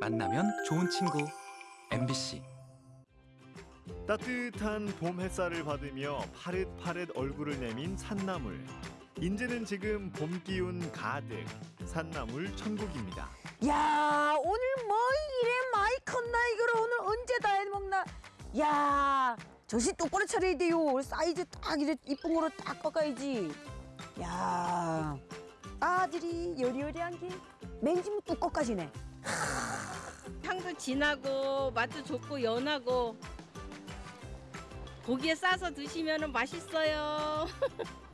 만나면 좋은 친구. MBC 따뜻한 봄 햇살을 받으며 파릇파릇 얼굴을 내민 산나물. 인제는 지금 봄 기운 가득. 산나물 천국입니다. 야 오늘 뭐 이래 많이 컸나 이걸 오늘 언제 다 해먹나? 야 정신 똑바로 차려야 돼요. 사이즈 딱 이래 이쁜 거로 딱 꺾어야지. 야 아들이 여리여리한 게 맹지무 뚜껑까지네 향도 진하고 맛도 좋고 연하고 고기에 싸서 드시면 맛있어요.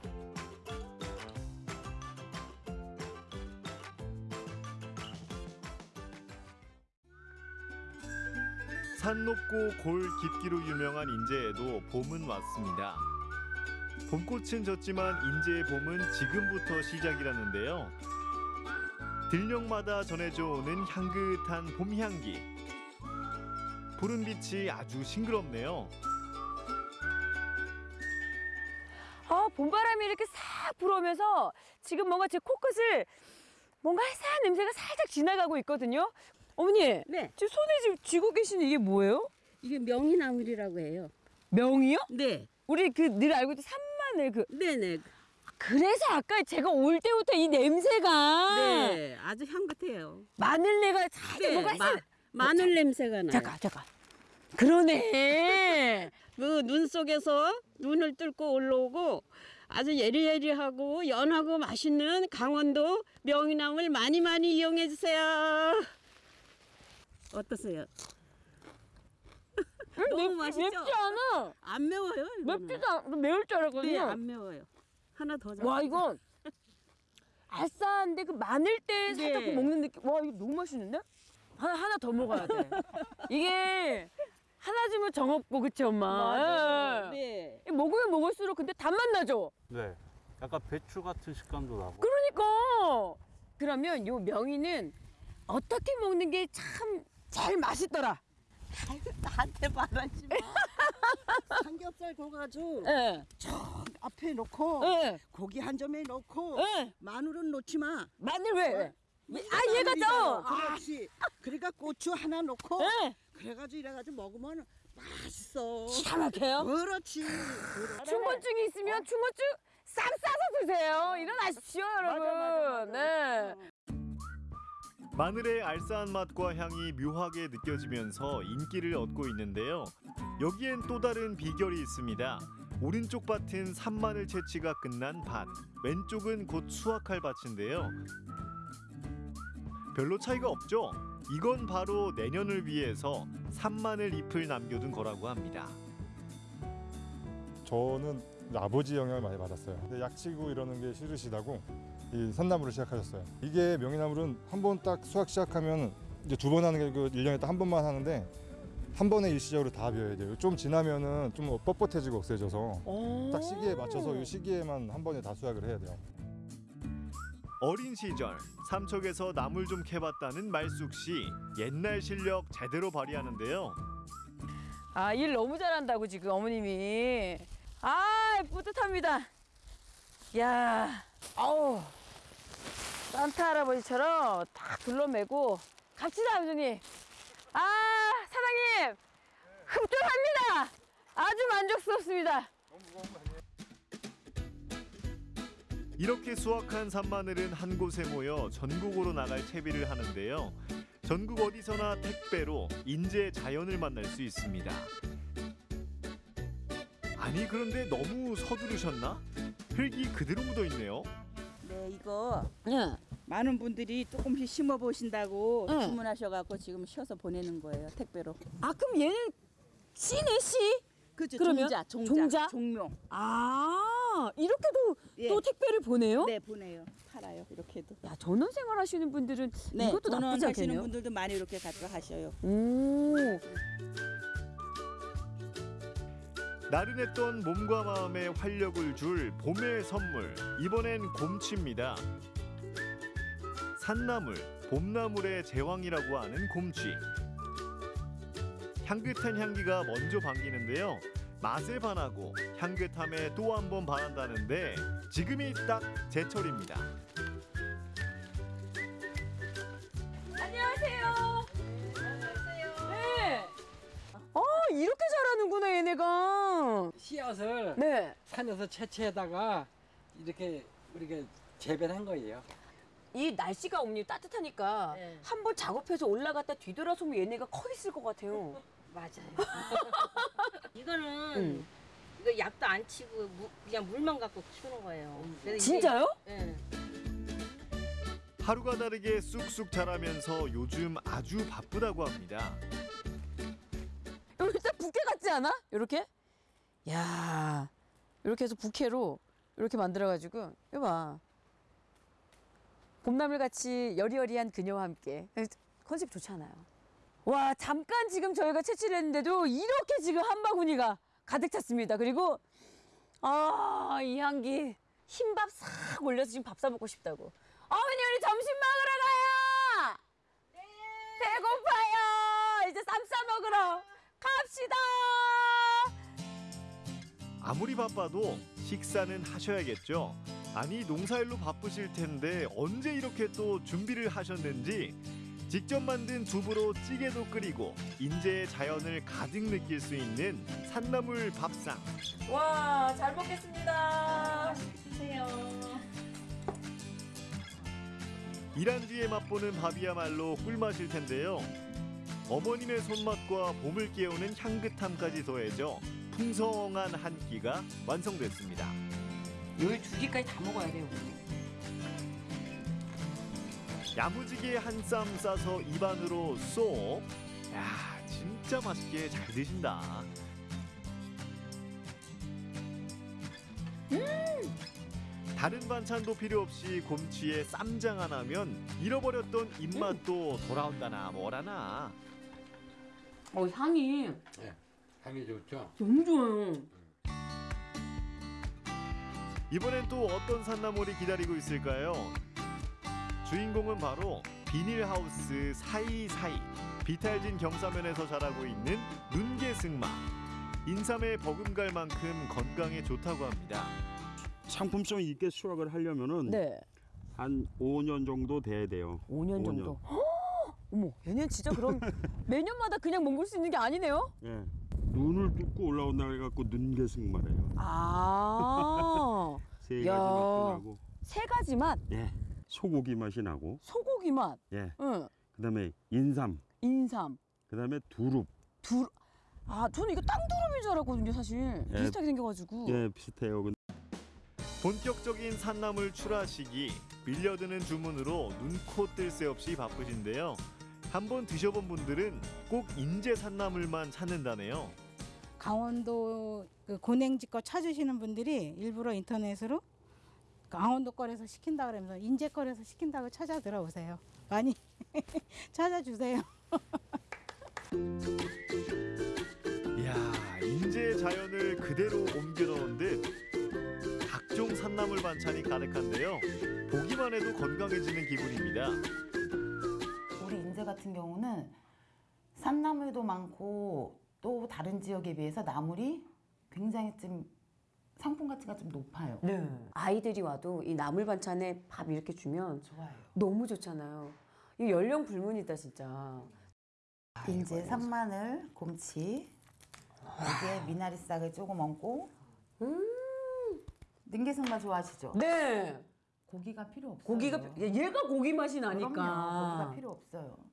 산 높고 골 깊기로 유명한 인제에도 봄은 왔습니다. 봄꽃은 졌지만 인제의 봄은 지금부터 시작이라는데요. 들녘마다 전해져 오는 향긋한 봄 향기. 푸른 빛이 아주 싱그럽네요. 아 봄바람이 이렇게 싹 불어오면서 지금 뭔가 제 코끝을 뭔가 해사한 냄새가 살짝 지나가고 있거든요 어머니 네, 지금 손에 지금 쥐고 계신 이게 뭐예요? 이게 명이나물이라고 해요. 명이요? 네, 우리 그 늘 알고 있던 산마늘 그 네, 네, 그래서 아까 제가 올 때부터 이 냄새가 네, 아주 향긋해요. 마늘내가 살짝 네, 뭔가 마, 마늘 냄새가 나요. 잠깐 잠깐 그러네 그 눈 속에서 눈을 뚫고 올라오고 아주 예리예리하고 연하고 맛있는 강원도 명이나물 많이 많이 이용해 주세요. 어떠세요? 너무 맵- 맛있죠? 맵지 않아 안 매워요. 이거는. 맵지도 않아 매울 줄 네, 알았거든요 안 매워요. 하나 더 줘. 와 이건 알싸한데 그 마늘때 살짝 네. 먹는 느낌 와 이거 너무 맛있는데 하나 하나 더 먹어야 돼 이게 하나 주면 정 없고 그치 엄마. 예. 네. 이 먹으면 먹을수록 근데 단맛 나죠 네. 약간 배추 같은 식감도 나고. 그러니까 그러면 요 명이는 어떻게 먹는 게참 제일 맛있더라 나한테 말하지 마. 삼겹살 구워가지고 예, 앞에 놓고 예, 고기 한 점에 놓고 예. 마늘은 놓지 마. 마늘 왜? 왜? 아 얘가 죠 그렇지. 그러니까 고추 하나 놓고 예. 그래가지고 이래가지고 먹으면 맛있어. 기가 막혀요 그렇지. 충곤증이 있으면 충곤증 쌈 싸서 드세요 일어나십시오 여러분 네. 마늘의 알싸한 맛과 향이 묘하게 느껴지면서 인기를 얻고 있는데요. 여기엔 또 다른 비결이 있습니다. 오른쪽 밭은 산마늘 채취가 끝난 밭, 왼쪽은 곧 수확할 밭인데요. 별로 차이가 없죠? 이건 바로 내년을 위해서 산마늘 잎을 남겨둔 거라고 합니다. 저는 아버지 영향을 많이 받았어요. 근데 약치고 이러는 게 싫으시다고 이 산나물을 시작하셨어요. 이게 명이나물은 한 번 딱 수확 시작하면 이제 두 번 하는 게그 1년에 딱 한 번만 하는데 한 번에 일시적으로 다 비워야 돼요. 좀 지나면은 좀 뻣뻣해지고 억세져서 딱 시기에 맞춰서 이 시기에만 한 번에 다 수확을 해야 돼요. 어린 시절 삼척에서 나물 좀 캐봤다는 말숙 씨 옛날 실력 제대로 발휘하는데요. 아, 일 너무 잘한다고 지금 어머님이. 아, 뿌듯합니다. 야, 아우. 산타 할아버지처럼 딱 둘러매고 갑시다, 아버님. 아, 사장님. 흡족합니다. 아주 만족스럽습니다. 이렇게 수확한 산마늘은 한 곳에 모여 전국으로 나갈 채비를 하는데요. 전국 어디서나 택배로 인제 자연을 만날 수 있습니다. 아니 그런데 너무 서두르셨나? 흙이 그대로 묻어 있네요. 네, 이거 예. 많은 분들이 조금씩 심어 보신다고 응. 주문하셔갖고 지금 쉬어서 보내는 거예요 택배로. 아, 그럼 얘는 씨네 씨? 그죠? 종자, 종자, 종자? 종묘. 아, 이렇게도 예. 또 택배를 보내요? 네, 보내요. 팔아요. 이렇게도. 야, 전원 생활 하시는 분들은 네, 이것도 나쁘지 전원 하시는 않겠네요. 분들도 많이 이렇게 갖고 가셔요. 오. 나른했던 몸과 마음에 활력을 줄 봄의 선물. 이번엔 곰치입니다. 산나물, 봄나물의 제왕이라고 하는 곰치. 향긋한 향기가 먼저 반기는데요. 맛에 반하고 향긋함에 또 한 번 반한다는데 지금이 딱 제철입니다. 하는구나 얘네가. 씨앗을 네. 산에서 채취에다가 이렇게 우리가 재배한 거예요. 이 날씨가 어머니 따뜻하니까 네. 한번 작업해서 올라갔다 뒤돌아서면 얘네가 커 있을 것 같아요. 맞아요. 이거는 음. 이거 약도 안 치고 무- 그냥 물만 갖고 키우는 거예요. 그래서 이게- 진짜요? 예. 하루가 다르게 쑥쑥 자라면서 요즘 아주 바쁘다고 합니다. 딱 부케 같지 않아? 이렇게? 야, 이렇게 해서 부케로 이렇게 만들어가지고 이거 봐. 봄나물 같이 여리여리한 그녀와 함께 컨셉 좋잖아요. 와, 잠깐 지금 저희가 채취를 했는데도 이렇게 지금 한 바구니가 가득 찼습니다. 그리고 아, 이 향기 흰밥 싹 올려서 지금 밥 사 먹고 싶다고. 어머니 우리 점심 먹으러 가요. 배고파요. 이제 쌈 싸 먹으러 갑시다. 아무리 바빠도 식사는 하셔야겠죠. 아니 농사일로 바쁘실 텐데 언제 이렇게 또 준비를 하셨는지 직접 만든 두부로 찌개도 끓이고 인제의 자연을 가득 느낄 수 있는 산나물 밥상. 와, 잘 먹겠습니다. 드세요. 일한 뒤에 맛보는 밥이야말로 꿀맛일 텐데요. 어머님의 손맛과 봄을 깨우는 향긋함까지 더해져 풍성한 한 끼가 완성됐습니다. 여기 두 개까지 다 먹어야 돼요. 야무지게 한 쌈 싸서 입안으로 쏙. 야, 진짜 맛있게 잘 드신다. 다른 반찬도 필요 없이 곰치에 쌈장 하나면 잃어버렸던 입맛도 돌아온다나 뭐라나. 어, 향이 향이 좋죠. 너무 좋아요. 이번엔 또 어떤 산나물이 기다리고 있을까요? 주인공은 바로 비닐하우스 사이사이 비탈진 경사면에서 자라고 있는 눈개승마 인삼에 버금갈 만큼 건강에 좋다고 합니다. 상품성 있게 수확을 하려면은 네. 한 5년 정도 돼야 돼요. 5년 정도. 허! 어머, 얘는 진짜 그럼 매년마다 그냥 먹을 수 있는 게 아니네요? 예. 눈을 뚫고 올라온다 해갖고 눈개승 말이에요. 아, 세 야. 가지 맛도 나고, 세 가지 맛, 예. 소고기 맛이 나고, 소고기 맛, 예. 응, 그다음에 인삼, 인삼, 그다음에 두릅, 두. 아, 저는 이거 땅두릅인 줄 알았거든요, 사실. 예. 비슷하게 생겨가지고. 예, 비슷해요. 근데 본격적인 산나물 출하 시기 밀려드는 주문으로 눈코 뜰 새 없이 바쁘신데요. 한번 드셔본 분들은 꼭 인제 산나물만 찾는다네요. 강원도 그 고냉지 거 찾으시는 분들이 일부러 인터넷으로 강원도 거래서 시킨다 그러면서 인제 거래서 시킨다고 찾아 들어오세요. 많이 찾아주세요. 이야, 인제의 자연을 그대로 옮겨 넣은 듯 각종 산나물 반찬이 가득한데요. 보기만 해도 건강해지는 기분입니다. 인제 같은 경우는 산나물도 많고 또 다른 지역에 비해서 나물이 굉장히 좀 상품 가치가 좀 높아요. 네. 아이들이 와도 이 나물 반찬에 밥 이렇게 주면 좋아요. 너무 좋잖아요. 이 연령 불문이다, 진짜. 인제 산마늘, 곰치, 여기에 미나리 싹을 조금 얹고 능계승마 좋아하시죠? 네. 고기가 필요 없어요. 고기가, 얘가 고기 맛이 나니까. 그럼요. 고기가 필요 없어요.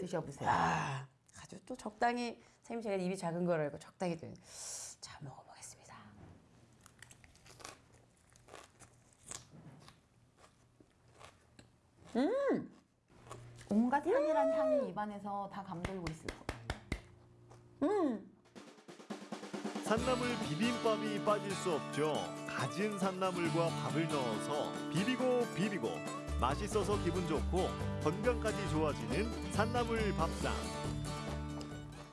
드셔보세요. 아, 아주 또 적당히 선생님 제가 입이 작은 걸 알고 적당히 드- 자 먹어보겠습니다. 온갖 향이란 향이 입안에서 다 감돌고 있을 거예요. 산나물 비빔밥이 빠질 수 없죠. 가진 산나물과 밥을 넣어서 비비고 비비고 맛있어서 기분 좋고 건강까지 좋아지는 산나물 밥상.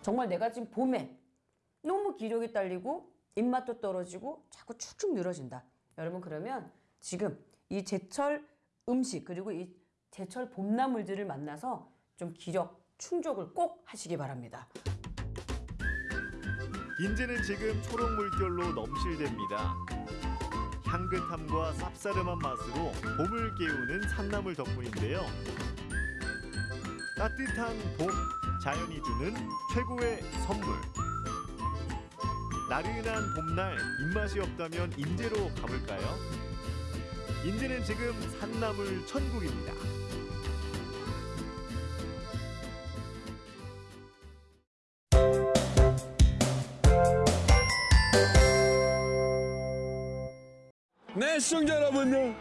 정말 내가 지금 봄에 너무 기력이 딸리고 입맛도 떨어지고 자꾸 축축 늘어진다. 여러분 그러면 지금 이 제철 음식 그리고 이 제철 봄나물들을 만나서 좀 기력 충족을 꼭 하시기 바랍니다. 인제는 지금 초록 물결로 넘실댑니다. 향긋함과 쌉싸름한 맛으로 봄을 깨우는 산나물 덕분인데요. 따뜻한 봄, 자연이 주는 최고의 선물. 나른한 봄날 입맛이 없다면 인제로 가볼까요? 인제는 지금 산나물 천국입니다. 네, 시청자 여러분들.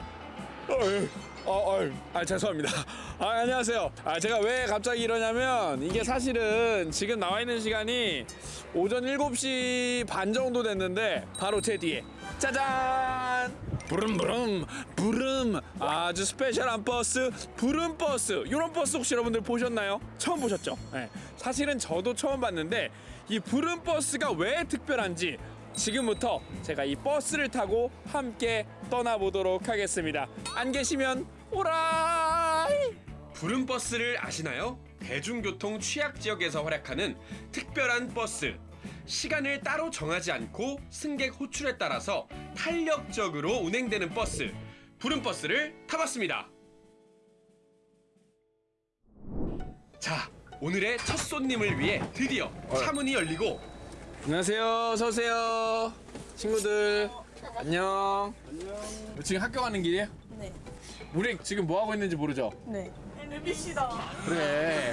어이, 어, 어이, 아, 죄송합니다. 아, 안녕하세요. 아, 제가 왜 갑자기 이러냐면, 이게 사실은 지금 나와 있는 시간이 오전 7시 반 정도 됐는데, 바로 제 뒤에. 짜잔! 부름부름, 부름. 아주 스페셜한 버스, 부름 버스. 이런 버스 혹시 여러분들 보셨나요? 처음 보셨죠? 네. 사실은 저도 처음 봤는데, 이 부름 버스가 왜 특별한지 지금부터 제가 이 버스를 타고 함께 떠나보도록 하겠습니다. 안 계시면 오라이! 부름 버스를 아시나요? 대중교통 취약 지역에서 활약하는 특별한 버스. 시간을 따로 정하지 않고 승객 호출에 따라서 탄력적으로 운행되는 버스. 부름 버스를 타봤습니다. 자, 오늘의 첫 손님을 위해 드디어 차문이 열리고 안녕하세요. 서세요. 친구들. 안녕. 안녕. 지금 학교 가는 길이에요? 네. 우리 지금 뭐 하고 있는지 모르죠? 네. MBC다. 그래.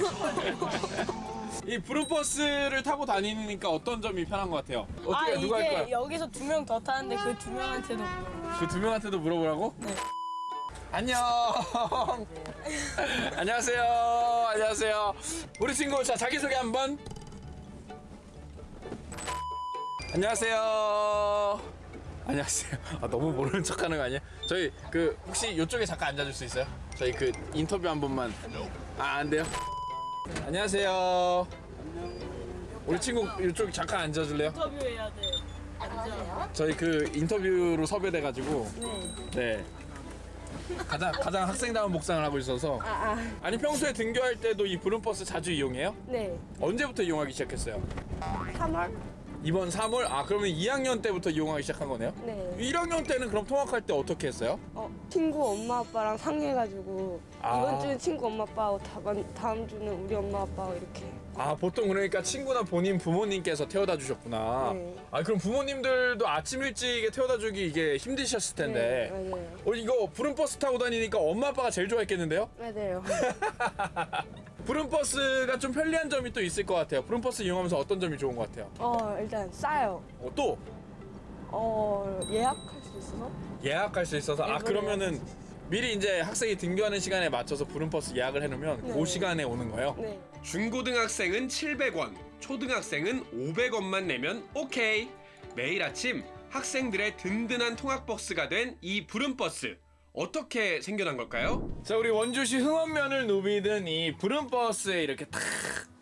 이 브루버스를 타고 다니니까 어떤 점이 편한 것 같아요? 어떻게 아 누가 할 이게 거야? 여기서 두 명 더 타는데 그 두 명한테도. 그 두 명한테도 물어보라고? 네. 안녕. 안녕하세요. 안녕하세요. 우리 친구 자 자기 소개 한번. 안녕하세요. 안녕하세요. 아, 너무 모르는 척 하는 거 아니야? 저희 그 혹시 이쪽에 잠깐 앉아줄 수 있어요? 저희 그 인터뷰 한 번만. 아 안 돼요? 안녕하세요. 우리 친구 이쪽 잠깐 앉아줄래요? 인터뷰해야 돼. 앉아. 저희 그 인터뷰로 섭외돼가지고 네. 네 가장 가장 학생다운 복장을 하고 있어서 아, 아. 아니 평소에 등교할 때도 이 부름버스 자주 이용해요? 네. 언제부터 이용하기 시작했어요? 3월? 이번 3월? 아 그러면 2학년 때부터 이용하기 시작한 거네요? 네. 1학년 때는 그럼 통학할 때 어떻게 했어요? 어, 친구 엄마 아빠랑 상해가지고 아. 이번 주는 친구 엄마 아빠하고 다음, 다음 주는 우리 엄마 아빠하고 이렇게. 아 보통 그러니까 친구나 본인 부모님께서 태워다 주셨구나 네. 아 그럼 부모님들도 아침 일찍에 태워다 주기 이게 힘드셨을 텐데 네, 맞아요. 어, 이거 부름버스 타고 다니니까 엄마 아빠가 제일 좋아했겠는데요? 맞아요. 부름버스가 좀 편리한 점이 또 있을 것 같아요 부름버스 이용하면서 어떤 점이 좋은 것 같아요? 어 일단 싸요. 어, 또 어 예약할 수 있어서. 예약할 수 있어서 아 네, 그러면은 미리 이제 학생이 등교하는 시간에 맞춰서 부름버스 예약을 해놓으면 네. 그 시간에 오는 거예요? 네. 중고등학생은 700원, 초등학생은 500원만 내면 오케이. 매일 아침 학생들의 든든한 통학버스가 된 이 부름버스. 어떻게 생겨난 걸까요? 자, 우리 원주시 흥원면을 누비던 이 부름버스에 이렇게 탁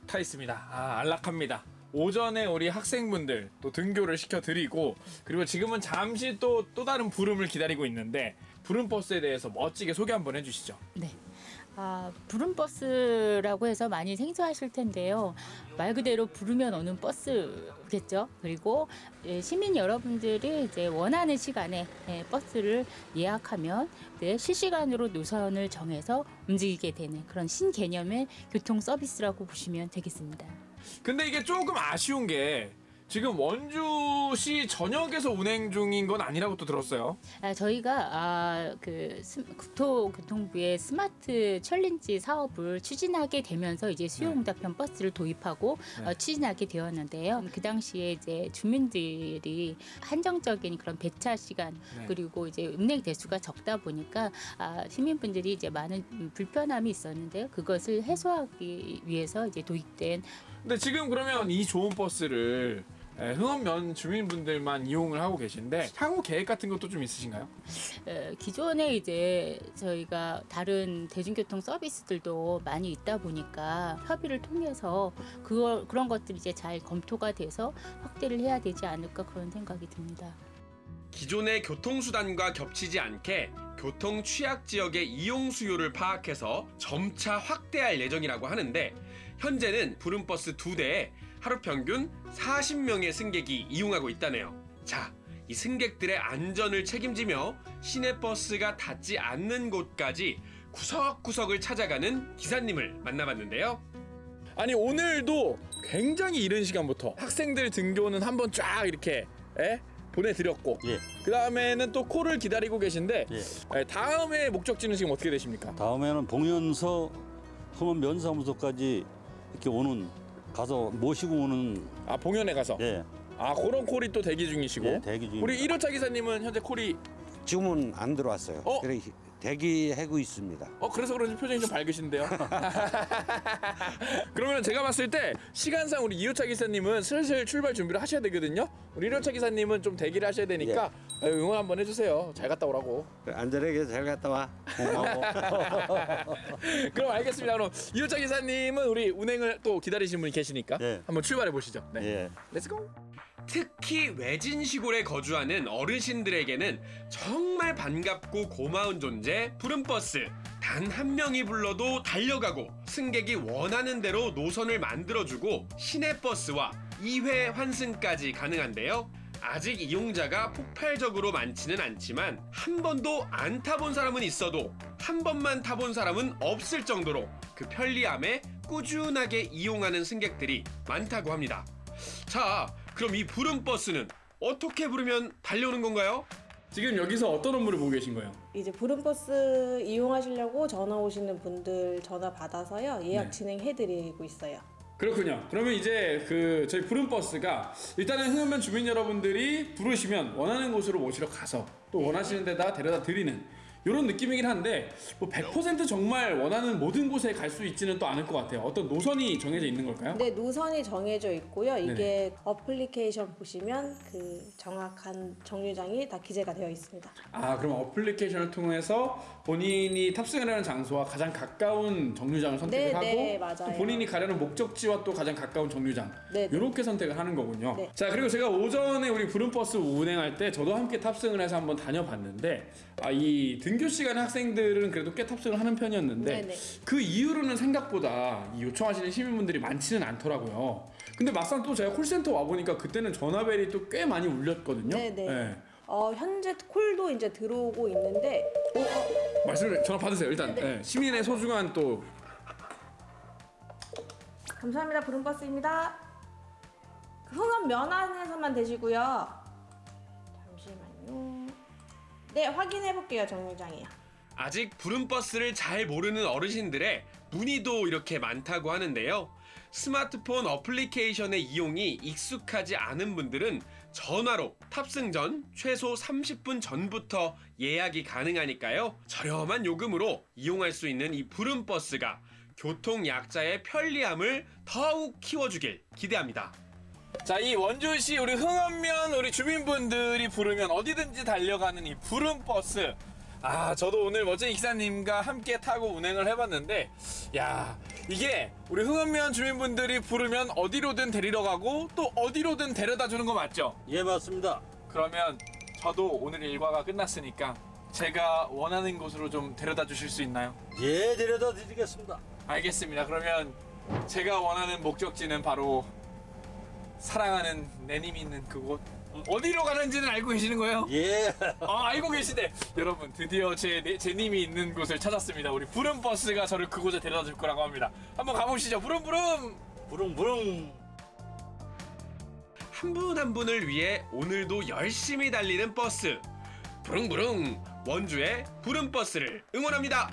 타 있습니다. 아, 안락합니다. 오전에 우리 학생분들 또 등교를 시켜드리고 그리고 지금은 잠시 또 또 다른 부름을 기다리고 있는데 부름버스에 대해서 멋지게 소개 한번 해주시죠. 네. 아, 부름버스라고 해서 많이 생소하실 텐데요. 말 그대로 부르면 오는 버스겠죠. 그리고 예, 시민 여러분들이 이제 원하는 시간에 예, 버스를 예약하면 네, 실시간으로 노선을 정해서 움직이게 되는 그런 신개념의 교통 서비스라고 보시면 되겠습니다. 근데 이게 조금 아쉬운 게 지금 원주시 전역에서 운행 중인 건 아니라고 또 들었어요. 아, 저희가 아, 그 스- 국토교통부의 스마트 챌린지 사업을 추진하게 되면서 이제 수요응답형 버스를 도입하고 네. 어, 추진하게 되었는데요. 그 당시에 이제 주민들이 한정적인 그런 배차 시간 네. 그리고 이제 운행 대수가 적다 보니까 아, 시민분들이 이제 많은 음, 불편함이 있었는데요. 그것을 해소하기 위해서 이제 도입된 근데 지금 그러면 이 좋은 버스를 에, 흥원면 주민분들만 이용을 하고 계신데 향후 계획 같은 것도 좀 있으신가요? 에, 기존에 이제 저희가 다른 대중교통 서비스들도 많이 있다 보니까 협의를 통해서 그걸 그런 것들이 이제 잘 검토가 돼서 확대를 해야 되지 않을까 그런 생각이 듭니다. 기존의 교통수단과 겹치지 않게 교통 취약 지역의 이용 수요를 파악해서 점차 확대할 예정이라고 하는데 현재는 부름버스 두 대에 하루 평균 40명의 승객이 이용하고 있다네요. 자, 이 승객들의 안전을 책임지며 시내버스가 닿지 않는 곳까지 구석구석을 찾아가는 기사님을 만나봤는데요. 아니 오늘도 굉장히 이른 시간부터 학생들 등교는 한번 쫙 이렇게 에? 보내드렸고 그 다음에는 또 콜을 기다리고 계신데 에, 다음에 목적지는 지금 어떻게 되십니까? 다음에는 봉연서 흥원 면사무소까지 이렇게 오는 가서 모시고 오는 아 봉연에 가서 예. 아 그런 콜이 또 대기 중이시고 예, 대기 중입니다. 우리 1호차 기사님은 현재 콜이 지금은 안 들어왔어요. 어? 그래 대기하고 있습니다. 어 그래서 그런지 표정이 좀 밝으신데요. 그러면 제가 봤을 때 시간상 우리 2호차 기사님은 슬슬 출발 준비를 하셔야 되거든요. 우리 1호차 기사님은 좀 대기를 하셔야 되니까 예. 응원 한번 해주세요. 잘 갔다 오라고. 안전하게 잘 갔다 와. 그럼 알겠습니다. 그럼 2호차 기사님은 우리 운행을 또 기다리시는 분이 계시니까 한번 출발해 보시죠. 네. Let's go. 특히 외진 시골에 거주하는 어르신들에게는 정말 반갑고 고마운 존재 부름버스. 단 한 명이 불러도 달려가고 승객이 원하는 대로 노선을 만들어주고 시내버스와 2회 환승까지 가능한데요. 아직 이용자가 폭발적으로 많지는 않지만 한 번도 안 타본 사람은 있어도 한 번만 타본 사람은 없을 정도로 그 편리함에 꾸준하게 이용하는 승객들이 많다고 합니다. 자, 그럼 이 부름 버스는 어떻게 부르면 달려오는 건가요? 지금 여기서 어떤 업무를 보고 계신 거예요? 이제 부름버스 이용하시려고 전화 오시는 분들 전화 받아서요 예약 네. 진행해드리고 있어요. 그렇군요. 그러면 이제 그 저희 부름 버스가 일단은 흥원면 주민 여러분들이 부르시면 원하는 곳으로 모시러 가서 또 원하시는 데다 데려다 드리는 이런 느낌이긴 한데 뭐 100% 정말 원하는 모든 곳에 갈 수 있지는 또 않을 것 같아요. 어떤 노선이 정해져 있는 걸까요? 네 노선이 정해져 있고요. 이게 네네. 어플리케이션 보시면 그 정확한 정류장이 다 기재가 되어 있습니다. 아 그럼 어플리케이션을 통해서 본인이 탑승하려는 장소와 가장 가까운 정류장을 선택을 네, 하고 네, 본인이 가려는 목적지와 또 가장 가까운 정류장 네, 네. 이렇게 선택을 하는 거군요. 네. 자 그리고 제가 오전에 우리 부름버스 운행할 때 저도 함께 탑승을 해서 한번 다녀봤는데 아, 이 등교 시간에 학생들은 그래도 꽤 탑승을 하는 편이었는데 네, 네. 그 이후로는 생각보다 이 요청하시는 시민분들이 많지는 않더라고요. 근데 막상 또 제가 콜센터 와 보니까 그때는 전화벨이 또 꽤 많이 울렸거든요. 어, 현재 콜도 이제 들어오고 있는데 어, 어, 말씀을 전화 받으세요 일단. 네, 시민의 소중한 또 감사합니다. 부름버스입니다. 그 흥원 면안에서만 되시고요. 잠시만요. 네, 확인해 볼게요. 정류장이요. 아직 부름버스를 잘 모르는 어르신들의 문의도 이렇게 많다고 하는데요. 스마트폰 어플리케이션의 이용이 익숙하지 않은 분들은 전화로 탑승 전 최소 30분 전부터 예약이 가능하니까요. 저렴한 요금으로 이용할 수 있는 이 부름버스가 교통 약자의 편리함을 더욱 키워주길 기대합니다. 자, 이 원주시 우리 흥원면 우리 주민분들이 부르면 어디든지 달려가는 이 부름버스. 아, 저도 오늘 멋진 기사님과 함께 타고 운행을 해봤는데, 야, 이게 우리 흥원면 주민분들이 부르면 어디로든 데리러 가고 또 어디로든 데려다 주는 거 맞죠? 예, 맞습니다. 그러면 저도 오늘 일과가 끝났으니까 제가 원하는 곳으로 좀 데려다 주실 수 있나요? 예, 데려다 드리겠습니다. 알겠습니다. 그러면 제가 원하는 목적지는 바로 사랑하는 내님이 있는 그곳 어디로 가는지는 알고 계시는 거예요? 예. 아 알고 계시네. 여러분 드디어 제 내- 제 님이 있는 곳을 찾았습니다. 우리 부름 버스가 저를 그곳에 데려다 줄 거라고 합니다. 한번 가보시죠. 부름 부름. 부름 부름. 한 분 한 분을 위해 오늘도 열심히 달리는 버스. 부릉부릉 원주의 부름 버스를 응원합니다.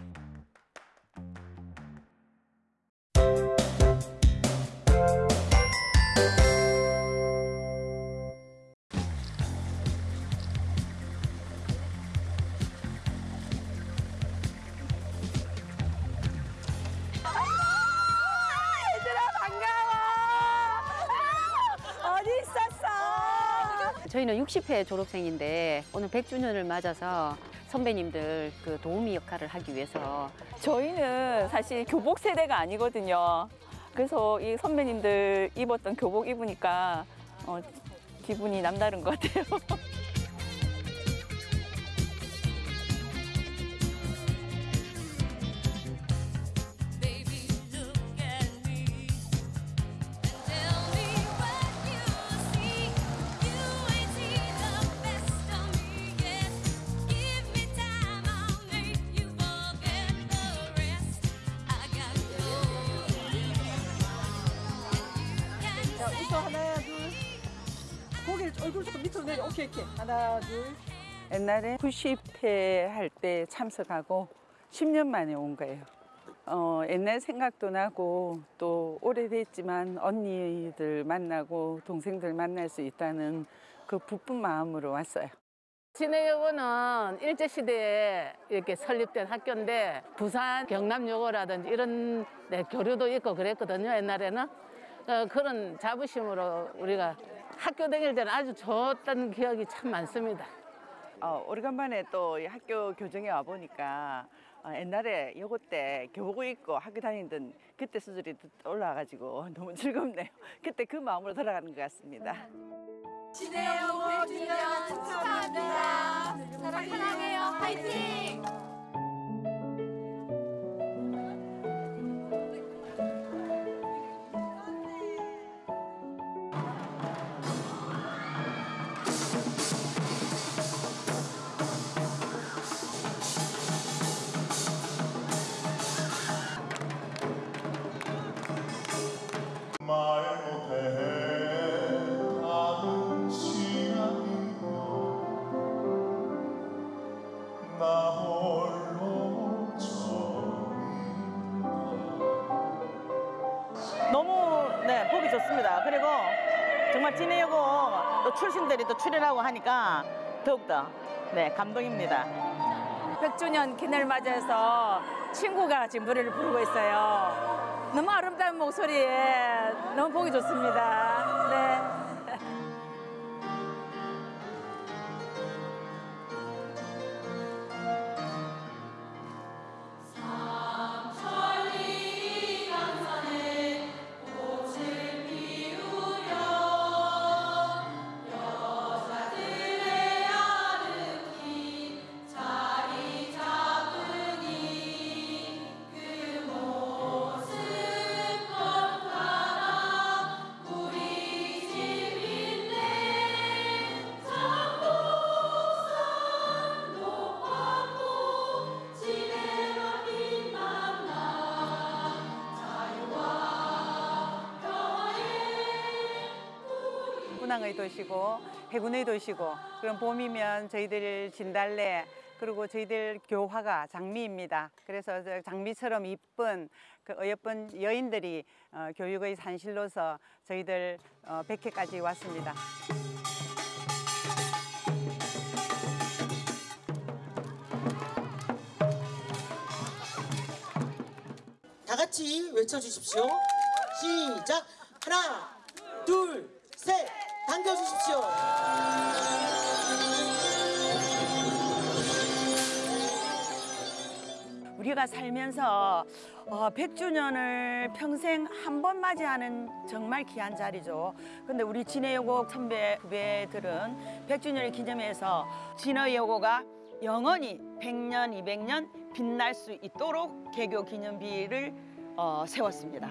저희는 60회 졸업생인데 오늘 100주년을 맞아서 선배님들 그 도우미 역할을 하기 위해서 저희는 사실 교복 세대가 아니거든요. 그래서 이 선배님들 입었던 교복 입으니까 어, 기분이 남다른 것 같아요. 옛날에 90회 할 때 참석하고 10년 만에 온 거예요. 어, 옛날 생각도 나고 또 오래됐지만 언니들 만나고 동생들 만날 수 있다는 그 부푼 마음으로 왔어요. 진해여고는 일제시대에 이렇게 설립된 학교인데 부산 경남여고라든지 이런 데 교류도 있고 그랬거든요 옛날에는 어, 그런 자부심으로 우리가 학교 다닐 때는 아주 좋았던 기억이 참 많습니다. 어, 오래간만에 또이 학교 교정에 와 보니까 어, 옛날에 요거 때 교복 입고 학교 다니던 그때 수준이 또 올라와가지고 너무 즐겁네요. 그때 그 마음으로 돌아가는 것 같습니다. 진해여고 100주년 축하합니다. 사랑해요. 화이팅! 정말 진해여고 또 출신들이 또 출연하고 하니까 더욱더 네 감동입니다. 100주년 기념을 맞이해서 친구가 지금 노래를 부르고 있어요. 너무 아름다운 목소리에 너무 보기 좋습니다. 네. 문항의 도시고 해군의 도시고 그럼 봄이면 저희들 진달래 그리고 저희들 교화가 장미입니다. 그래서 저 장미처럼 이쁜 그 어여쁜 여인들이 어, 교육의 산실로서 저희들 어, 백회까지 왔습니다. 다 같이 외쳐주십시오. 시작. 하나, 둘, 셋. 당겨주십시오. 우리가 살면서 어, 100주년을 평생 한 번 맞이하는 정말 귀한 자리죠. 근데 우리 진해여고 선배 후배들은 100주년을 기념해서 진해여고가 영원히 100년, 200년 빛날 수 있도록 개교 기념비를 어, 세웠습니다.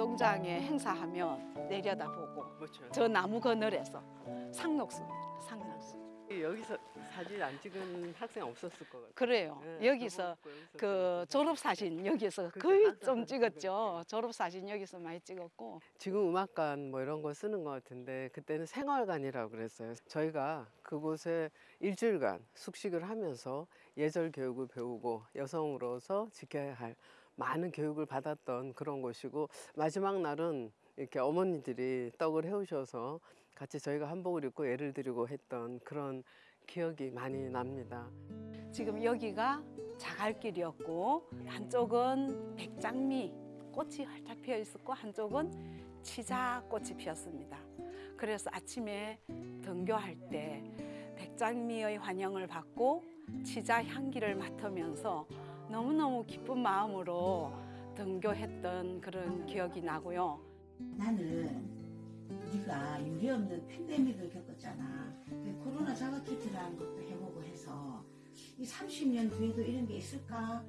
운동장에 행사하면 내려다보고 저 나무 그늘에서 상록수입니다. 상록수. 여기서 사진 안 찍은 학생 없었을 것 같아요. 그래요. 네, 여기서 그 졸업 사진 여기서 거의 좀 찍었죠. 졸업 사진 여기서 많이 찍었고. 지금 음악관 뭐 이런 거 쓰는 것 같은데 그때는 생활관이라고 그랬어요. 저희가 그곳에 일주일간 숙식을 하면서 예절 교육을 배우고 여성으로서 지켜야 할 많은 교육을 받았던 그런 곳이고 마지막 날은 이렇게 어머니들이 떡을 해오셔서 같이 저희가 한복을 입고 예를 드리고 했던 그런 기억이 많이 납니다. 지금 여기가 자갈길이었고 한쪽은 백장미 꽃이 활짝 피어 있었고 한쪽은 치자 꽃이 피었습니다. 그래서 아침에 등교할 때 백장미의 환영을 받고 치자 향기를 맡으면서 너무너무 기쁜 마음으로 등교했던 그런 기억이 나고요. 나는 우리가 유례 없는 팬데믹을 겪었잖아. 코로나 자가 키트라는 것도 해보고 해서 이 30년 뒤에도 이런 게 있을까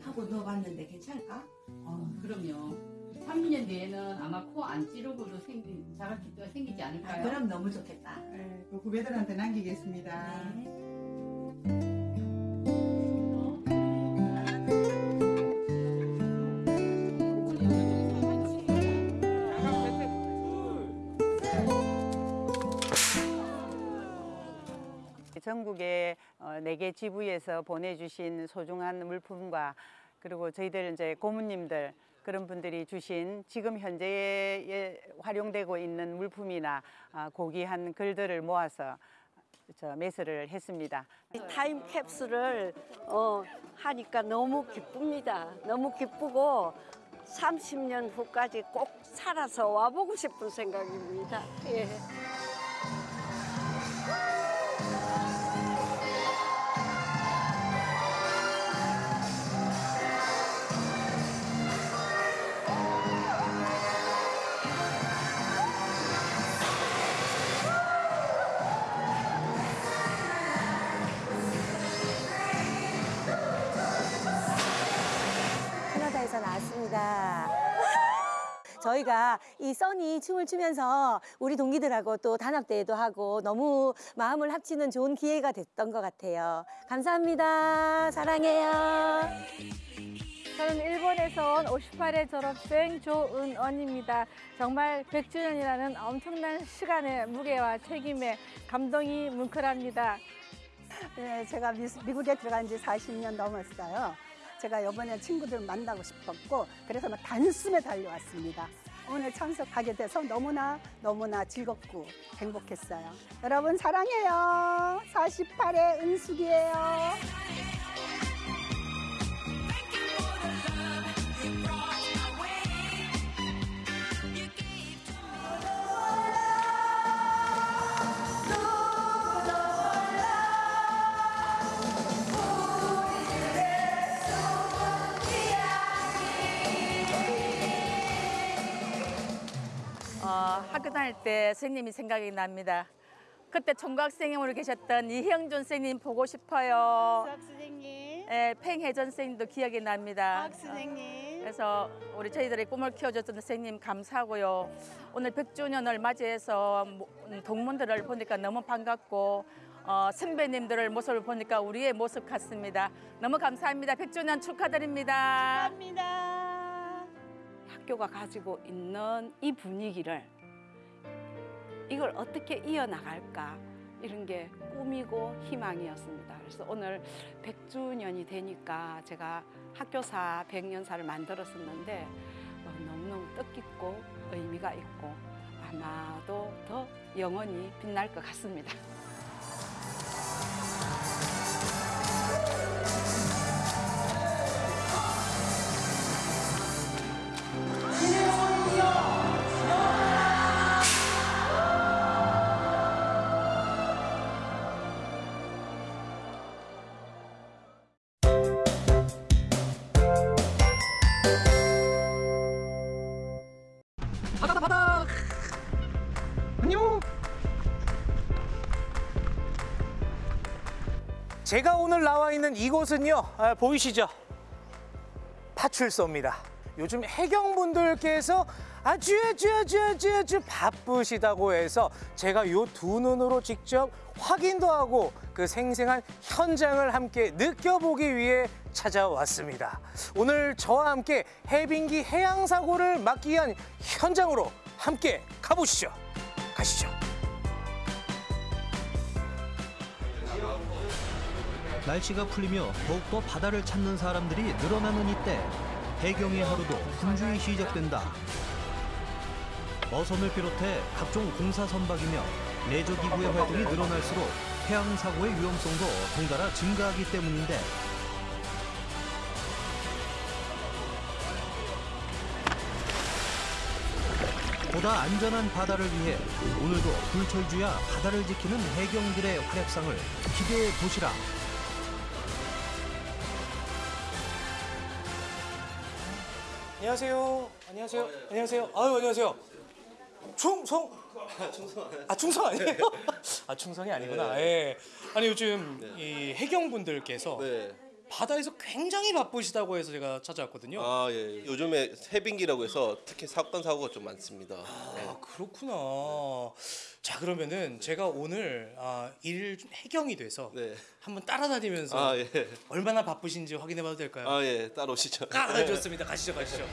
하고 넣어봤는데 괜찮을까? 어, 그럼요. 30년 뒤에는 아마 코 안 찌르고도 생긴 자가 키트가 생기지 않을까요? 아, 그럼 너무 좋겠다. 네, 그 후배들한테 남기겠습니다. 전국의 어, 네개 지부에서 보내주신 소중한 물품과 그리고 저희들 이제 고모님들 그런 분들이 주신 지금 현재에 활용되고 있는 물품이나 아, 고귀한 글들을 모아서 저 매수를 했습니다. 타임 캡슐을 어, 하니까 너무 기쁩니다. 너무 기쁘고 30년 후까지 꼭 살아서 와보고 싶은 생각입니다. 예. 저희가 이 써니 춤을 추면서 우리 동기들하고 또 단합대회도 하고 너무 마음을 합치는 좋은 기회가 됐던 것 같아요. 감사합니다. 사랑해요. 저는 일본에서 온 58회 졸업생 조은언입니다. 정말 100주년이라는 엄청난 시간의 무게와 책임에 감동이 뭉클합니다. 네, 제가 미, 미국에 들어간 지 40년 넘었어요. 제가 이번에 친구들 만나고 싶었고 그래서 막 단숨에 달려왔습니다. 오늘 참석하게 돼서 너무나 너무나 즐겁고 행복했어요. 여러분 사랑해요. 48의 은숙이에요. 학교 다닐 때 선생님이 생각이 납니다. 그때 총각선생님으로 계셨던 이형준 선생님 보고 싶어요. 선생님. 네, 팽혜전 선생님도 기억이 납니다. 박 선생님. 그래서 우리 저희들의 꿈을 키워줬던 선생님 감사하고요. 오늘 100주년을 맞이해서 모- 음, 동문들을 보니까 너무 반갑고 어, 선배님들을 모습을 보니까 우리의 모습 같습니다. 너무 감사합니다. 100주년 축하드립니다. 축하합니다. 학교가 가지고 있는 이 분위기를 이걸 어떻게 이어나갈까 이런 게 꿈이고 희망이었습니다. 그래서 오늘 100주년이 되니까 제가 학교사 100년사를 만들었었는데 어, 너무너무 뜻깊고 의미가 있고 아마도 더 영원히 빛날 것 같습니다. 제가 오늘 나와 있는 이곳은요 아, 보이시죠? 파출소입니다. 요즘 해경분들께서 아주 아주 아주 아주 아주 바쁘시다고 해서 제가 요 두 눈으로 직접 확인도 하고 그 생생한 현장을 함께 느껴보기 위해 찾아왔습니다. 오늘 저와 함께 해빙기 해양 사고를 막기 위한 현장으로 함께 가보시죠. 가시죠. 날씨가 풀리며 더욱더 바다를 찾는 사람들이 늘어나는 이때 해경의 하루도 분주히 시작된다. 어선을 비롯해 각종 공사 선박이며 레저 기구의 활동이 늘어날수록 해양 사고의 위험성도 덩달아 증가하기 때문인데 보다 안전한 바다를 위해 오늘도 불철주야 바다를 지키는 해경들의 활약상을 기대해 보시라. 안녕하세요. 안녕하세요. 안녕하세요. 아유 안녕하세요. 충성. 아 충성 아니에요? 아 충성이 아니구나. 예. 아니 요즘 이 해경 분들께서 바다에서 굉장히 바쁘시다고 해서 제가 찾아왔거든요. 아 예. 요즘에 해빙기라고 해서 특히 사건 사고가 좀 많습니다. 네. 아 그렇구나. 자 그러면은 제가 오늘 아, 일 해경이 돼서 한번 따라다니면서 아 예. 얼마나 바쁘신지 확인해봐도 될까요? 아 예. 따라오시죠. 아, 네. 좋습니다. 가시죠, 가시죠.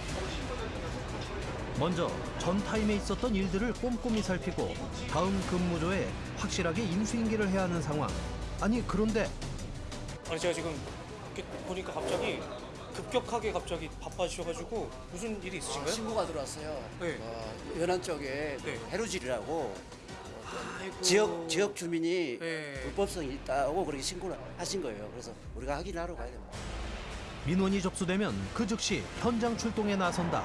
먼저 전 타임에 있었던 일들을 꼼꼼히 살피고 다음 근무조에 확실하게 인수인계를 해야 하는 상황. 아니 그런데 아니 제가 지금 이렇게 보니까 갑자기 급격하게 갑자기 바빠지셔가지고 무슨 일이 있으신가요? 신고가 들어왔어요. 네. 어, 연안 쪽에 네. 해루질이라고 아이고. 지역 지역 주민이 네. 불법성이 있다고 그렇게 신고를 하신 거예요. 그래서 우리가 확인하러 가야 됩니다. 민원이 접수되면 그 즉시 현장 출동에 나선다.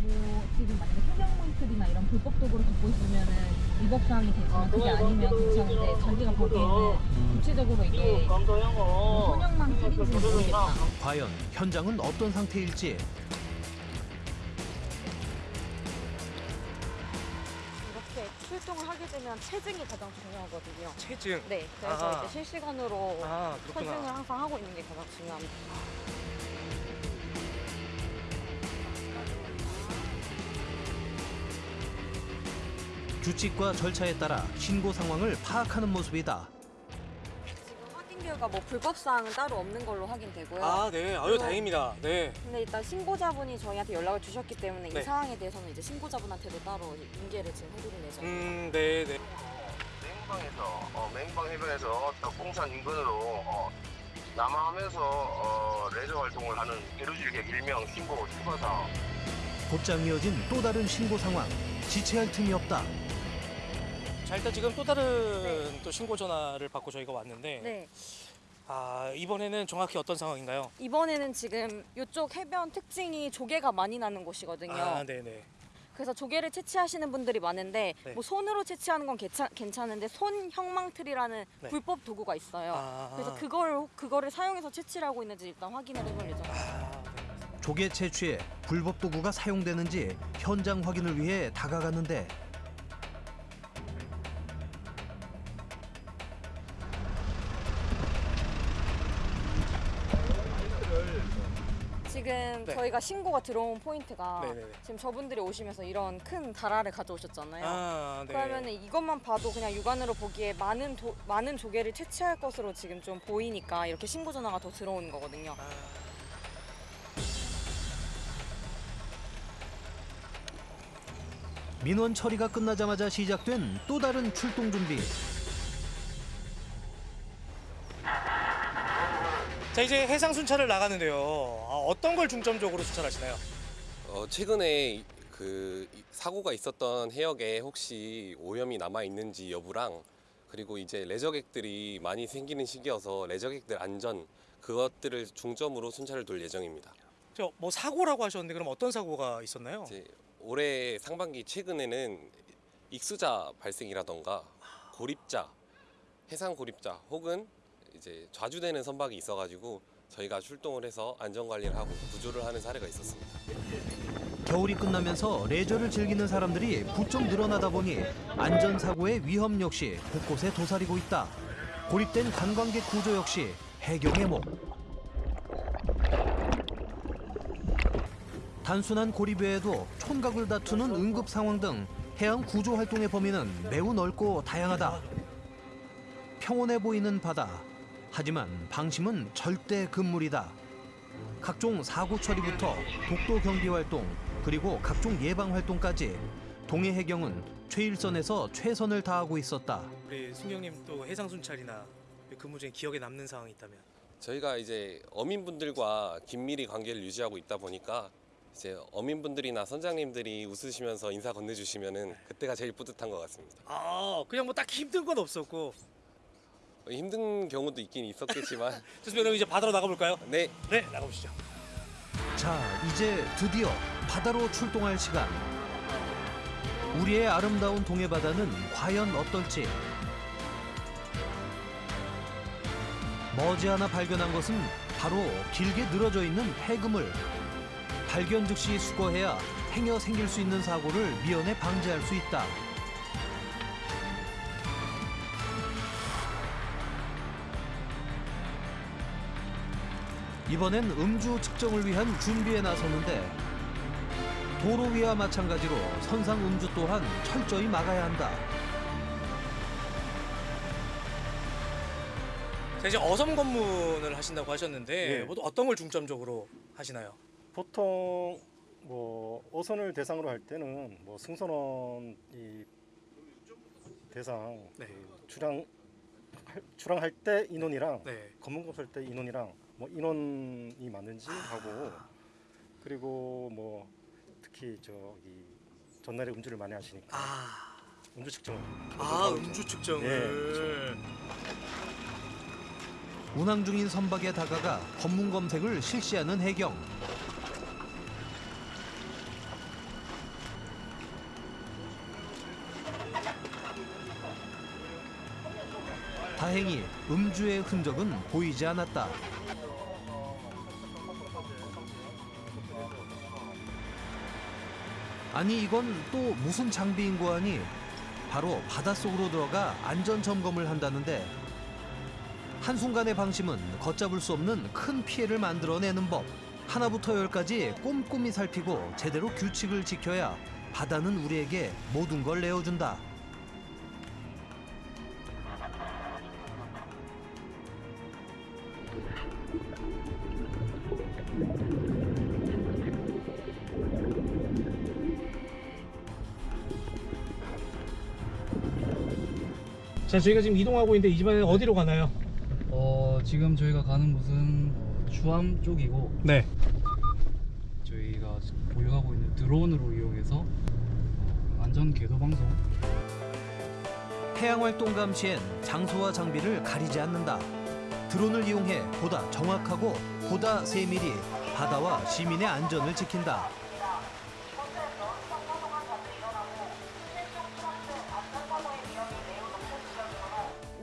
뭐 지금 만약에 소경물들이나 이런 불법 도구를 갖고 있으면은 위법 사항이 되지만 그게 아니면 괜찮은데 자기가 보기에는 구체적으로 이게 뭐 소형망 틀인지는 모르겠다. 과연 현장은 어떤 상태일지 이렇게 출동을 하게 되면 체증이 가장 중요하거든요. 체증? 네, 그래서 아. 이제 실시간으로 아. 체증을 항상 하고 있는 게 가장 중요합니다. 규칙과 절차에 따라 신고 상황을 파악하는 모습이다. 지금 확인 결과 뭐 불법 사항은 따로 없는 걸로 확인되고요. 아, 네. 아유, 그리고 다행입니다. 네. 근데 일단 신고자분이 저희한테 연락을 주셨기 때문에 네. 이 사항에 대해서는 이제 신고자분한테도 따로 인계를 지금 해드릴 예정 입니다. 음, 네, 네. 맹방에서 어, 맹방 해변에서 덕공산 인근으로 어, 남하하면서 어, 레저 활동을 하는 해루질객 일명 신고 추가사 곧장 이어진 또 다른 신고 상황. 지체할 틈이 없다. 자, 일단 지금 또 다른 또 신고 전화를 받고 저희가 왔는데 네. 아, 이번에는 정확히 어떤 상황인가요? 이번에는 지금 이쪽 해변 특징이 조개가 많이 나는 곳이거든요. 아, 네, 네. 그래서 조개를 채취하시는 분들이 많은데 네. 뭐 손으로 채취하는 건 괜찮, 괜찮은데 손 형망틀이라는 네. 불법 도구가 있어요. 아. 그래서 그걸 그거를 사용해서 채취를 하고 있는지 일단 확인을 해볼 예정입니다. 조개 채취에 불법 도구가 사용되는지 현장 확인을 위해 다가갔는데 지금 네. 저희가 신고가 들어온 포인트가 네네네. 지금 저분들이 오시면서 이런 큰 다라를 가져오셨잖아요. 아, 네. 그러면 이것만 봐도 그냥 육안으로 보기에 많은 도, 많은 조개를 채취할 것으로 지금 좀 보이니까 이렇게 신고 전화가 더 들어오는 거거든요. 민원 처리가 끝나자마자 시작된 또 다른 출동 준비. 자, 이제 해상 순찰을 나가는데요. 아, 어떤 걸 중점적으로 순찰하시나요? 어, 최근에 그 이- 사고가 있었던 해역에 혹시 오염이 남아 있는지 여부랑 그리고 이제 레저객들이 많이 생기는 시기여서 레저객들 안전 그것들을 중점으로 순찰을 돌 예정입니다. 저 뭐 사고라고 하셨는데 그럼 어떤 사고가 있었나요? 올해 상반기 최근에는 익수자 발생이라던가 고립자, 해상 고립자 혹은 이제 좌주되는 선박이 있어가지고 저희가 출동을 해서 안전 관리를 하고 구조를 하는 사례가 있었습니다. 겨울이 끝나면서 레저를 즐기는 사람들이 부쩍 늘어나다 보니 안전사고의 위험 역시 곳곳에 도사리고 있다. 고립된 관광객 구조 역시 해경의 목. 단순한 고립 외에도 촌각을 다투는 응급 상황 등 해양 구조 활동의 범위는 매우 넓고 다양하다. 평온해 보이는 바다. 하지만 방심은 절대 금물이다. 각종 사고 처리부터 독도 경비 활동 그리고 각종 예방 활동까지 동해 해경은 최일선에서 최선을 다하고 있었다. 우리 승경님 또 해상 순찰이나 근무 중에 기억에 남는 상황이 있다면? 저희가 이제 어민분들과 긴밀히 관계를 유지하고 있다 보니까 이제 어민분들이나 선장님들이 웃으시면서 인사 건네주시면은 그때가 제일 뿌듯한 것 같습니다. 아, 그냥 뭐 딱히 힘든 건 없었고. 힘든 경우도 있긴 있었겠지만 좋습니다. 그럼 이제 바다로 나가볼까요? 네. 네, 나가보시죠. 자, 이제 드디어 바다로 출동할 시간. 우리의 아름다운 동해 바다는 과연 어떨지. 머지않아 발견한 것은 바로 길게 늘어져 있는 해금을 발견 즉시 수거해야 행여 생길 수 있는 사고를 미연에 방지할 수 있다. 이번엔 음주 측정을 위한 준비에 나섰는데 도로 위와 마찬가지로 선상 음주 또한 철저히 막아야 한다. 자, 이제 어섬 검문을 하신다고 하셨는데 예. 뭐 어떤 걸 중점적으로 하시나요? 보통 뭐 어선을 대상으로 할 때는 뭐 승선원 이 대상 네. 그 출항 할- 출항할 때 인원이랑 네. 검문검 쓸때 인원이랑 뭐 인원이 맞는지 하고 그리고 뭐 특히 저기 전날에 음주를 많이 하시니까 음주 측정을 아, 음주. 측정을. 예, 그렇죠. 운항 중인 선박에 다가가 검문 검색을 실시하는 해경. 다행히 음주의 흔적은 보이지 않았다. 아니 이건 또 무슨 장비인고 하니 바로 바닷속으로 들어가 안전 점검을 한다는데 한순간의 방심은 걷잡을 수 없는 큰 피해를 만들어내는 법. 하나부터 열까지 꼼꼼히 살피고 제대로 규칙을 지켜야 바다는 우리에게 모든 걸 내어준다. 자, 저희가 지금 이동하고 있는데 이번에는 어디로 가나요? 어 지금 저희가 가는 곳은 어, 주암 쪽이고 네. 저희가 보유하고 있는 드론으로 이용해서 어, 안전 궤도 방송 해양 활동 감시엔 장소와 장비를 가리지 않는다. 드론을 이용해 보다 정확하고 보다 세밀히 바다와 시민의 안전을 지킨다.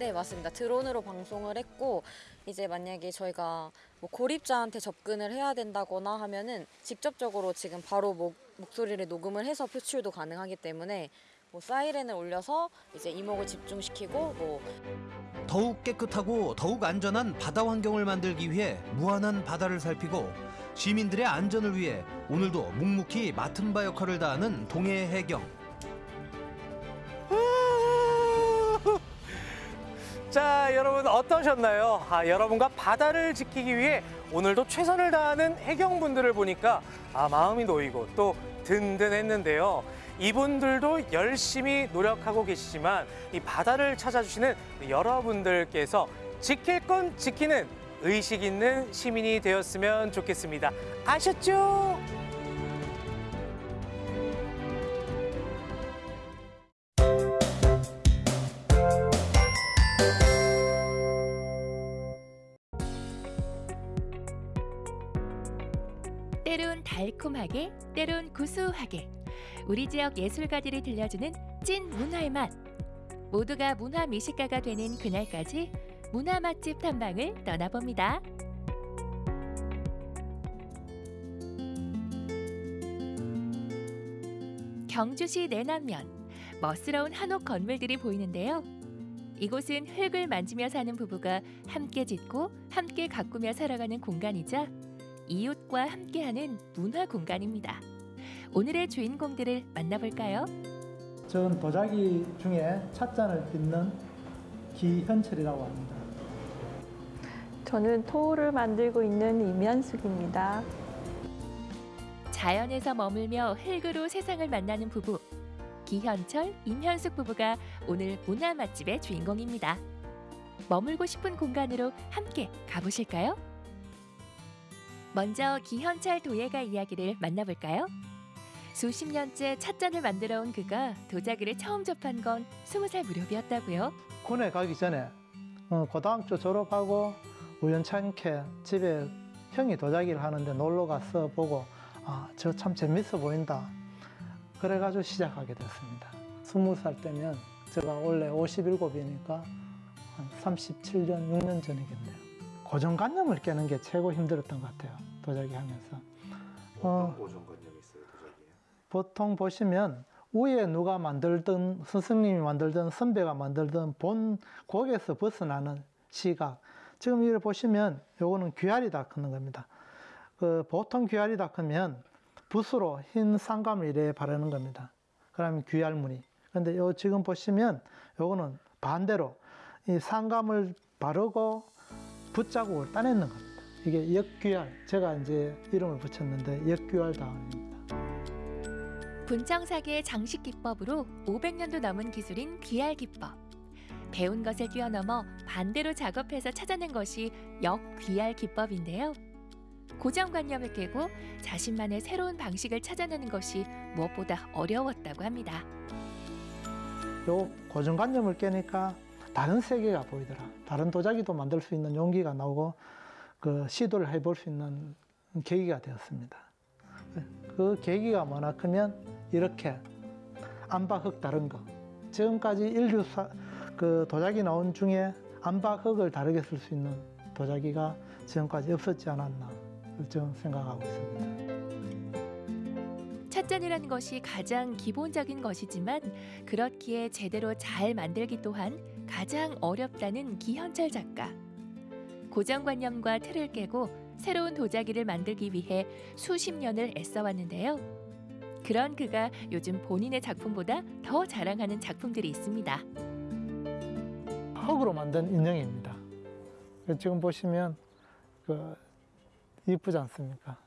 네, 맞습니다. 드론으로 방송을 했고 이제 만약에 저희가 뭐 고립자한테 접근을 해야 된다거나 하면은 직접적으로 지금 바로 목, 목소리를 녹음을 해서 표출도 가능하기 때문에 뭐 사이렌을 올려서 이제 이목을 집중시키고 뭐 더욱 깨끗하고 더욱 안전한 바다 환경을 만들기 위해 무한한 바다를 살피고 시민들의 안전을 위해 오늘도 묵묵히 맡은 바 역할을 다하는 동해 해경. 자, 여러분 어떠셨나요? 아, 여러분과 바다를 지키기 위해 오늘도 최선을 다하는 해경분들을 보니까 아, 마음이 놓이고 또 든든했는데요. 이분들도 열심히 노력하고 계시지만 이 바다를 찾아주시는 여러분들께서 지킬 건 지키는 의식 있는 시민이 되었으면 좋겠습니다. 아셨죠? 달콤하게, 때론 구수하게 우리 지역 예술가들이 들려주는 찐 문화의 맛. 모두가 문화 미식가가 되는 그날까지 문화 맛집 탐방을 떠나봅니다. 경주시 내남면 멋스러운 한옥 건물들이 보이는데요. 이곳은 흙을 만지며 사는 부부가 함께 짓고 함께 가꾸며 살아가는 공간이자 이웃과 함께하는 문화 공간입니다. 오늘의 주인공들을 만나볼까요? 전 도자기 중에 찻잔을 빚는 기현철이라고 합니다. 저는 토를 만들고 있는 이면숙입니다. 자연에서 머물며 흙으로 세상을 만나는 부부 기현철, 임현숙 부부가 오늘 문화 맛집의 주인공입니다. 머물고 싶은 공간으로 함께 가보실까요? 먼저 기현철 도예가 이야기를 만나볼까요? 수십 년째 찻잔을 만들어 온 그가 도자기를 처음 접한 건 스무 살 무렵이었다고요. 군에 가기 전에 어, 고등학교 졸업하고 우연찮게 집에 형이 도자기를 하는데 놀러 가서 보고 아, 저 참 재밌어 보인다. 그래가지고 시작하게 됐습니다. 스무 살 때면 제가 원래 57이니까 한 37년, 6년 전이겠네요. 고정관념을 깨는 게 최고 힘들었던 것 같아요. 도자기 하면서. 어, 고정관념이 있어요, 도자기에? 보통 보시면 위에 누가 만들든 스승님이 만들든 선배가 만들든 본 거기에서 벗어나는 시각. 지금 이를 보시면 요거는 귀알이 닦는 겁니다. 그 보통 귀알이 닦으면 붓으로 흰 쌍감을 이래 바르는 겁니다. 그러면 귀알 무늬. 근데 요 지금 보시면 요거는 반대로 이 쌍감을 바르고 붓자국을 따내는 겁니다. 이게 역귀알. 제가 이제 이름을 붙였는데 역귀알 다음입니다. 분청사계의 장식 기법으로 500년도 넘은 기술인 BR 기법. 배운 것을 뛰어넘어 반대로 작업해서 찾아낸 것이 역 BR 기법인데요. 고정관념을 깨고 자신만의 새로운 방식을 찾아내는 것이 무엇보다 어려웠다고 합니다. 요 고정관념을 깨니까 다른 세계가 보이더라. 다른 도자기도 만들 수 있는 용기가 나오고 그 시도를 해볼 수 있는 계기가 되었습니다. 그 계기가 뭐나 크면 이렇게 암박흙 다른 거. 지금까지 인류 사, 그 도자기 나온 중에 암박흙을 다르게 쓸 수 있는 도자기가 지금까지 없었지 않았나 저는 생각하고 있습니다. 찻잔이라는 것이 가장 기본적인 것이지만 그렇기에 제대로 잘 만들기 또한 가장 어렵다는 기현철 작가. 고정관념과 틀을 깨고 새로운 도자기를 만들기 위해 수십 년을 애써왔는데요. 그런 그가 요즘 본인의 작품보다 더 자랑하는 작품들이 있습니다. 흙으로 만든 인형입니다. 그 지금 보시면 그 이쁘지 않습니까?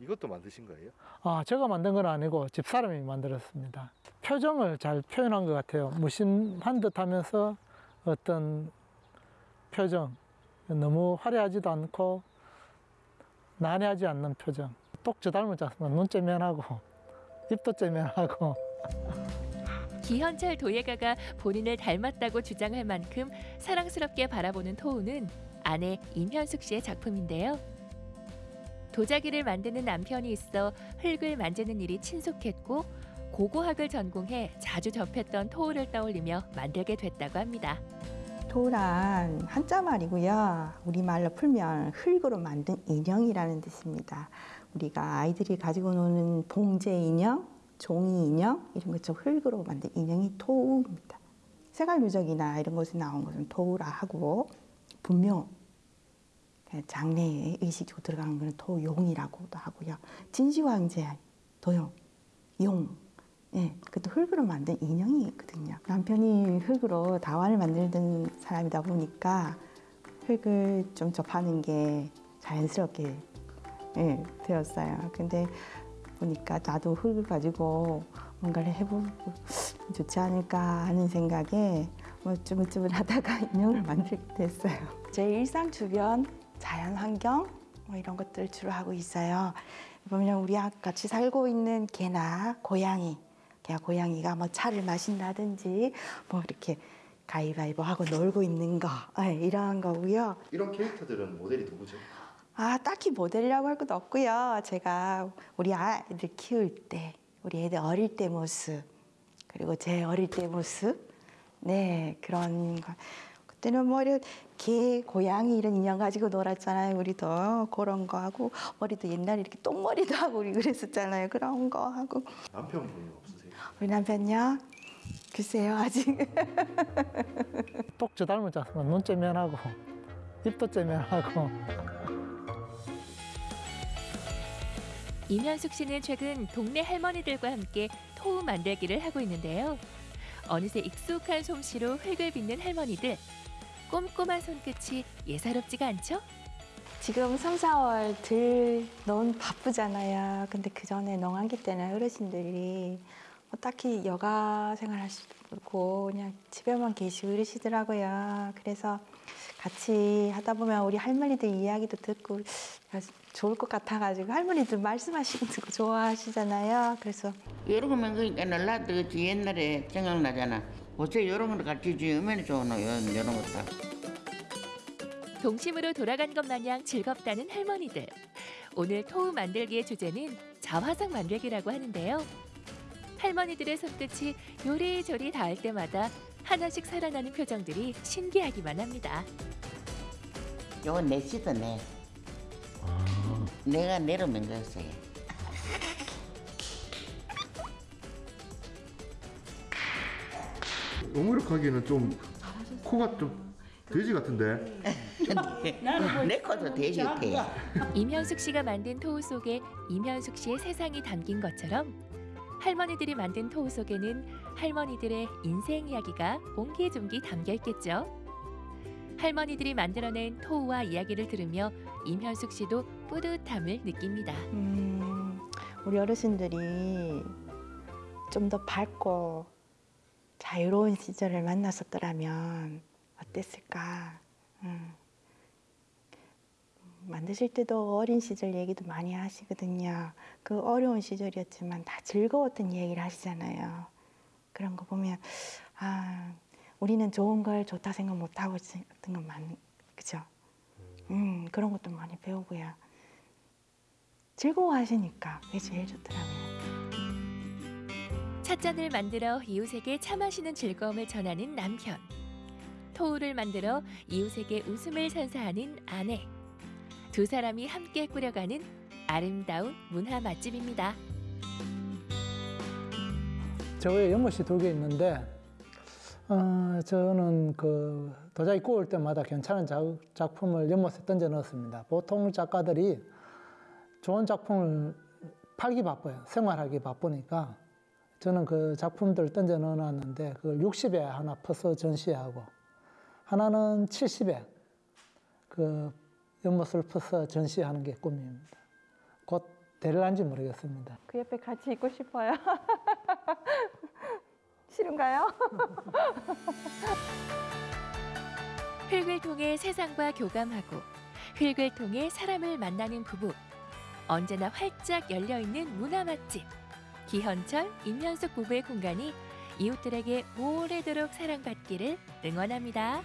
이것도 만드신 거예요? 아, 제가 만든 건 아니고 집사람이 만들었습니다. 표정을 잘 표현한 것 같아요. 무심한 듯 하면서 어떤 표정, 너무 화려하지도 않고 난해하지 않는 표정. 똑저 닮았지 않습니까? 눈 째면하고 입도 째면하고 기현철 도예가가 본인을 닮았다고 주장할 만큼 사랑스럽게 바라보는 토우는 아내 임현숙 씨의 작품인데요. 도자기를 만드는 남편이 있어 흙을 만지는 일이 친숙했고 고고학을 전공해 자주 접했던 토우를 떠올리며 만들게 됐다고 합니다. 토란 한자 말이고요. 우리말로 풀면 흙으로 만든 인형이라는 뜻입니다. 우리가 아이들이 가지고 노는 봉제 인형, 종이 인형 이런 것처럼 흙으로 만든 인형이 토우입니다. 세갈 누적이나 이런 곳에 나온 것은 토우라 하고 분명 장래에 의식으로 들어가는 것은 토용이라고도 하고요. 진시황제 도용, 용 예, 그것도 흙으로 만든 인형이 있거든요. 남편이 흙으로 다환을 만들던 사람이다 보니까 흙을 좀 접하는 게 자연스럽게 예, 되었어요. 근데 보니까 나도 흙을 가지고 뭔가를 해보고 좋지 않을까 하는 생각에 뭐 쭈물쭈물 하다가 인형을 만들게 됐어요. 제 일상 주변 자연 환경 뭐 이런 것들 주로 하고 있어요. 보면 우리 같이 살고 있는 개나 고양이 걔 고양이가 뭐 차를 마신다든지 뭐 이렇게 가위바위보 하고 놀고 있는 거 네, 이러한 거고요. 이런 캐릭터들은 모델이 누구죠? 아 딱히 모델이라고 할 것도 없고요. 제가 우리 아이들 키울 때 우리 애들 어릴 때 모습 그리고 제 어릴 때 모습 네 그런 거 그때는 뭐 이런 개 고양이 이런 인형 가지고 놀았잖아요. 우리도 그런 거 하고 머리도 옛날에 이렇게 똥머리도 하고 우리 그랬었잖아요. 그런 거 하고 남편분이 없으세요? 우리 남편요? 글쎄요 아직 똑저 닮았지 않습니까? 눈 째 면하고 입도 째 면하고 임현숙 씨는 최근 동네 할머니들과 함께 토우 만들기를 하고 있는데요. 어느새 익숙한 솜씨로 흙을 빚는 할머니들. 꼼꼼한 손끝이 예사롭지가 않죠? 지금 3, 4월 들 너무 바쁘잖아요. 근데 그 전에 농한기 때는 어르신들이 뭐 딱히 여가 생활하시고 그냥 집에만 계시고 이러시더라고요. 그래서 같이 하다 보면 우리 할머니들 이야기도 듣고 좋을 것 같아가지고 할머니들 말씀하시는 거 좋아하시잖아요. 그래서 여러 거면 그러니까 그 옛날에 생각나잖아. 어째 이런 걸 같이 주면 좋노 이런 것도. 동심으로 돌아간 것 마냥 즐겁다는 할머니들. 오늘 토우 만들기의 주제는 자화상 만들기라고 하는데요. 할머니들의 손끝이 요리조리 닿을 때마다 하나씩 살아나는 표정들이 신기하기만 합니다. 요건 내 시도 내. 내가 내려면 됐어요. 오므력하기에는 좀 코가 좀 돼지 같은데. 내 코도 돼지 같아. 임현숙 씨가 만든 토우 속에 임현숙 씨의 세상이 담긴 것처럼 할머니들이 만든 토우 속에는 할머니들의 인생 이야기가 옹기종기 담겨 있겠죠. 할머니들이 만들어낸 토우와 이야기를 들으며 임현숙 씨도 뿌듯함을 느낍니다. 음, 우리 어르신들이 좀 더 밝고 자유로운 시절을 만났었더라면 어땠을까? 음. 만드실 때도 어린 시절 얘기도 많이 하시거든요. 그 어려운 시절이었지만 다 즐거웠던 얘기를 하시잖아요. 그런 거 보면 아 우리는 좋은 걸 좋다 생각 못 하고 있었던 건 많, 그죠? 음 그런 것도 많이 배우고요. 즐거워하시니까 그게 제일 좋더라고요. 찻잔을 만들어 이웃에게 차 마시는 즐거움을 전하는 남편. 토우를 만들어 이웃에게 웃음을 선사하는 아내. 두 사람이 함께 꾸려가는 아름다운 문화 맛집입니다. 저에 연못이 두 개 있는데 어, 저는 그 도자기 구울 때마다 괜찮은 자, 작품을 연못에 던져 넣었습니다. 보통 작가들이 좋은 작품을 팔기 바빠요. 생활하기 바쁘니까 저는 그 작품들 던져 넣어놨는데 그걸 60에 하나 퍼서 전시하고 하나는 70에 그 연못을 퍼서 전시하는 게 꿈입니다. 곧 될란지 모르겠습니다. 그 옆에 같이 있고 싶어요. 싫은가요? 흙을 통해 세상과 교감하고 흙을 통해 사람을 만나는 부부. 언제나 활짝 열려 있는 문화 맛집. 기현철, 임현숙 부부의 공간이 이웃들에게 오래도록 사랑받기를 응원합니다.